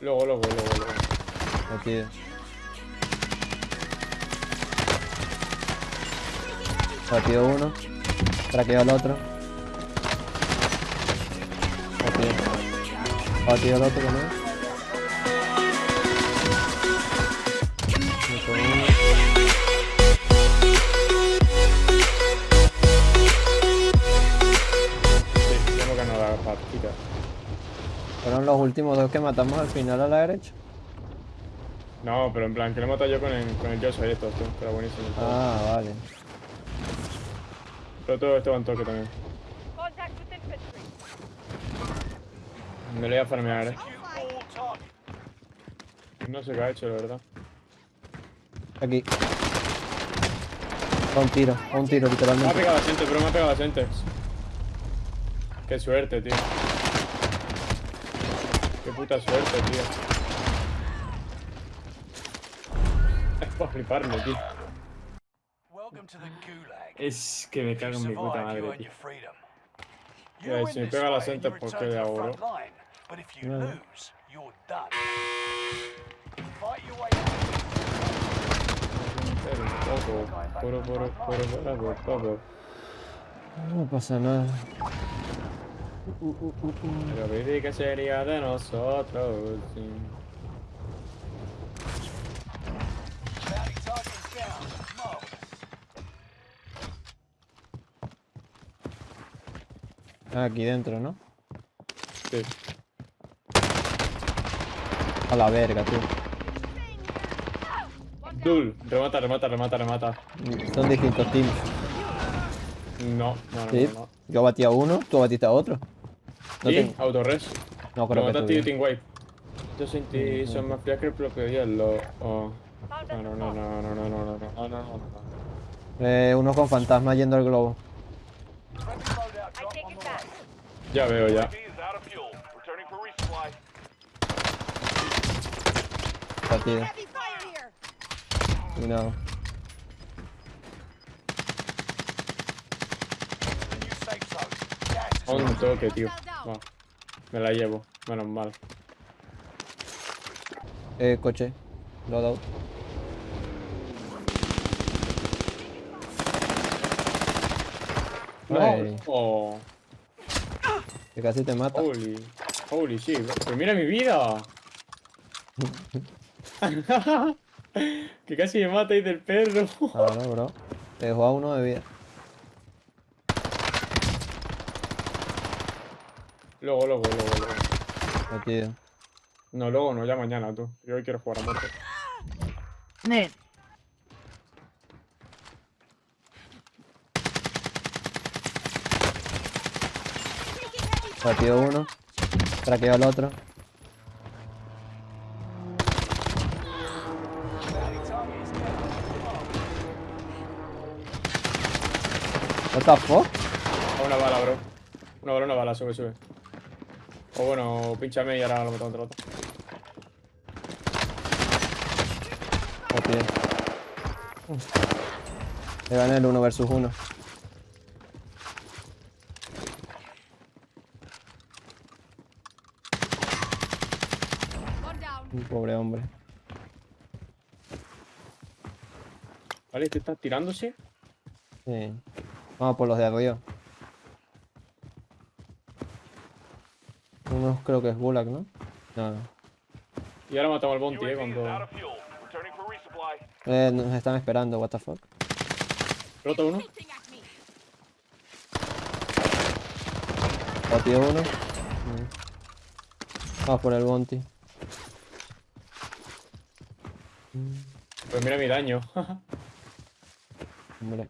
Luego, luego, luego, luego. Aquí. Batido uno. Traqueo al otro. Batido. Batido al otro también. Los últimos dos que matamos al final a la derecha. No, pero en plan, que lo he matado yo con el, con el Joshua y estos, tú. Pero buenísimo. Ah, vale. Pero todo esto va en toque también. Me lo voy a farmear, eh. No sé qué ha hecho, la verdad. Aquí. A un tiro, a un tiro, Me ha literalmente. pegado la gente, pero me ha pegado la gente. Qué suerte, tío. Qué puta suerte, tío. Es para fliparme, tío. Es que me cago en mi puta madre, tío. Mira, si me pega la senta, ¿por qué le hago, no? No pasa nada. Uh, uh, uh, uh. Pero que sería de nosotros. Sí. Ah, aquí dentro, ¿no? Sí. A la verga, tú. Dul, remata, remata, remata, remata. Son distintos teams. No, no, no. ¿Sí? no, no. Yo batí a uno, tú batiste a otro. No, ¿Y? Autorres. no creo que. Team Wipe. Yo sentí son más frías que el propio hielo. Oh. No, no, no, no, no, no, no, no, no, no, no. Eh, uno con fantasma yendo al globo. Ya veo, ya. Y no. Un toque, tío. Va. Me la llevo, menos mal. Eh, coche. Loadout. Ay, Oh, que casi te mata. holy. Holy shit, bro. Pero mira mi vida. que casi me mata ahí del perro. Claro, bro. Te dejó a uno de vida. Luego, luego, luego, luego. Batido. No, luego no, ya mañana tú. Yo hoy quiero jugar a muerte. Batido uno. Traqueo al otro. What the fuck? Una bala, bro. Una bala, una bala, sube, sube. O bueno, pinchame y ahora lo meto contra otro. Batido. Le gané el uno versus uno. One down. Un Pobre hombre. Vale, este está tirándose. Sí. Vamos por los de arriba. Uno creo que es Gulag, ¿no? No, no. Y ahora matamos al Bounty, eh, cuando... Eh, nos están esperando, what the fuck. Rota uno. Me. Batido uno. Mm. Vamos por el bounty. Pues mira mi daño. Hombre.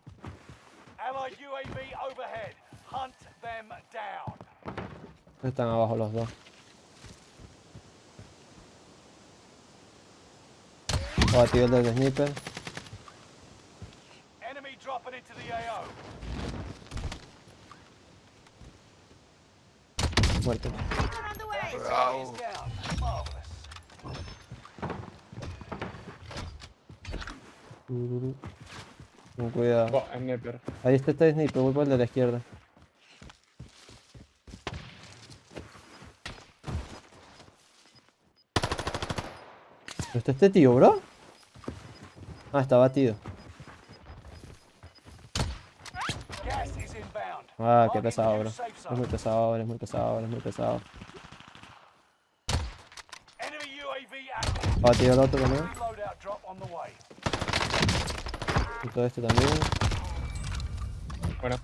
Allied UAV overhead. Hunt them down. Están abajo los dos. Abatido el del sniper. Muerto. Bravo. Con cuidado. Ahí está este sniper, voy por el de la izquierda. ¿Pero está este tío, bro? Ah, está batido. Ah, qué pesado, bro. Es muy pesado, es muy pesado, es muy pesado. Active. Batido el otro también. Y todo este también. Bueno,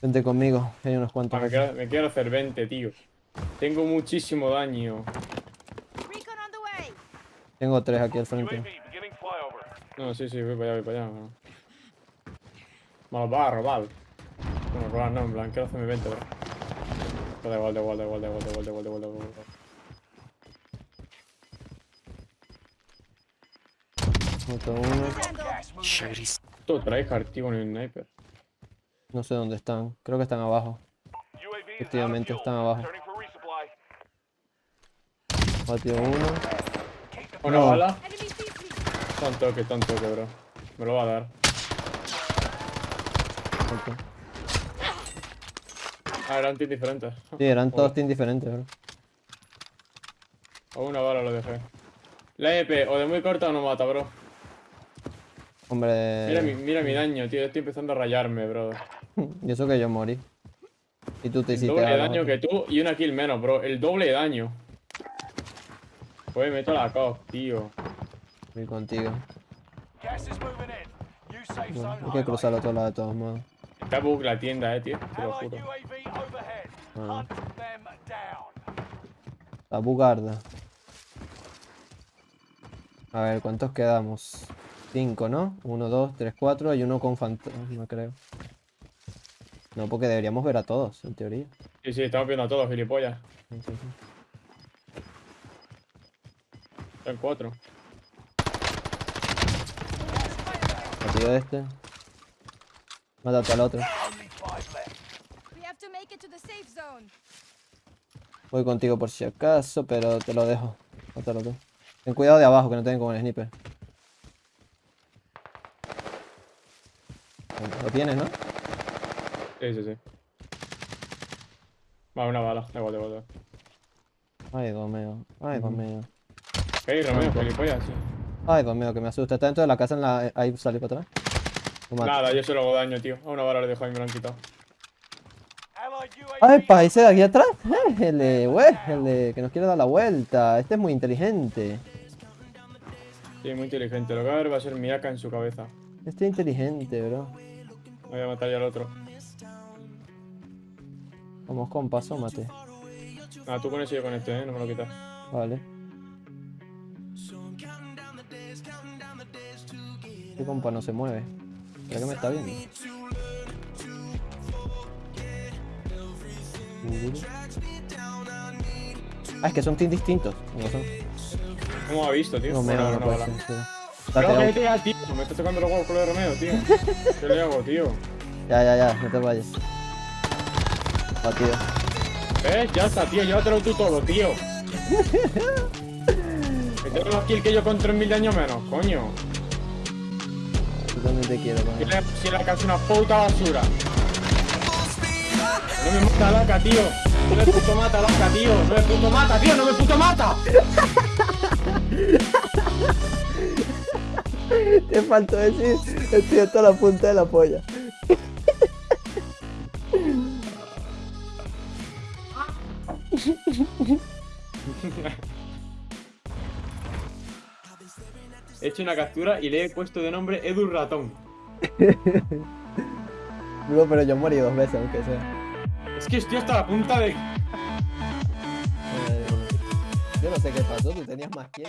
Vente conmigo, que hay unos cuantos. ah, me, quiero, me quiero hacer 20, tío. Tengo muchísimo daño. Tengo tres aquí al frente. No, sí, sí, voy para allá, voy para allá. no. Me los va a robar. Bueno, robar no, en plan, quiero hacerme 20, bro. Da igual, da igual, da igual, da igual, da igual, da igual, da igual, da igual. Otro uno. Handle. Gas moving in. Esto trae tío, con el sniper. No sé dónde están. Creo que están abajo. Efectivamente, están abajo. Batido uno. Una No. bala. Está un toque, está un toque, bro. Me lo va a dar. Ah, eran teams diferentes. Sí, eran todos teams diferentes, bro. A una bala lo dejé. La EP, o de muy corta o no mata, bro. Hombre. Mira mi, mira mi daño, tío. Estoy empezando a rayarme, bro. Y eso que yo morí. Y tú te El hiciste doble daño que tú y una kill menos, bro. El doble de daño. Pues meto la COP, tío. Voy contigo. Bueno, hay que cruzar al otro lado de todos modos. Está bug la tienda, eh, tío. Te lo juro. Ah. La bugarda. A ver, ¿cuántos quedamos? Cinco, ¿no? Uno, dos, tres, cuatro. Hay uno con fantasma, creo. No, porque deberíamos ver a todos, en teoría. Sí, sí, estamos viendo a todos, gilipollas. Sí, sí, sí. Están cuatro. Batido de este. Mátate al otro. Voy contigo por si acaso, pero te lo dejo. Mátalo tú. Ten cuidado de abajo, que no te den con el sniper. Lo tienes, ¿no? Sí, sí, sí. Va, una bala. Igual, igual. Ay, Dios mío. Ay, Dios mío. Hey, Romeo, gilipollas, sí. Ay, Dios mío, que me asusta. Está dentro de la casa en la... Ahí salió para atrás. Nada, yo se lo hago daño, tío. A una bala le dejo ahí, me lo han quitado. ¡Ay, pa! ¿Ese de aquí atrás? Eh, el de... que nos quiere dar la vuelta. Este es muy inteligente. Sí, muy inteligente. Lo que va a ver va a ser mi AK en su cabeza. Este es inteligente, bro. Voy a matar ya al otro. Vamos con paso, mate. Ah, tú con ese y yo con este, eh. No me lo quitas. Vale. Este compa no se mueve. ¿Será que me está viendo? Ah, es que son teams distintos. No son. ¿Cómo ha visto, tío? No, me Bueno, no, una puede ser, Date, que da, tío. Me está tocando los huevos con de Romeo, tío. ¿Qué le hago, tío? Ya, ya, ya, no te vayas. Batido. ¿Ves? Ya está, tío. Llévatelo tú todo, tío. Que tengo más kill que yo con 3.000 de años menos, coño. Yo también te quiero, Si la, si la es una puta basura. No me mata laca, tío. No me puto mata laca, tío. No me puto mata, tío. No me puto mata. Te faltó decir, estoy hasta la punta de la polla. He hecho una captura y le he puesto de nombre Edu Ratón. Bro, pero yo morí dos veces, aunque sea. Es que estoy hasta la punta de... Eh, Yo no sé qué pasó, tú tenías más todo.